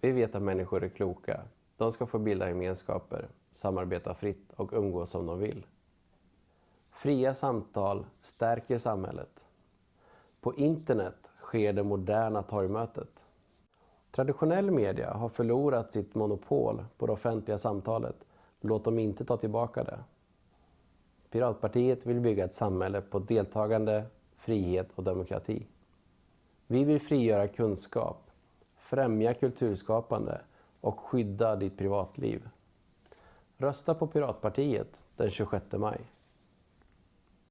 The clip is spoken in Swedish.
Vi vet att människor är kloka. De ska få bilda gemenskaper, samarbeta fritt och umgås som de vill. Fria samtal stärker samhället. På internet sker det moderna torgmötet. Traditionell media har förlorat sitt monopol på det offentliga samtalet. Låt dem inte ta tillbaka det. Piratpartiet vill bygga ett samhälle på deltagande, frihet och demokrati. Vi vill frigöra kunskap, främja kulturskapande och skydda ditt privatliv. Rösta på Piratpartiet den 26 maj.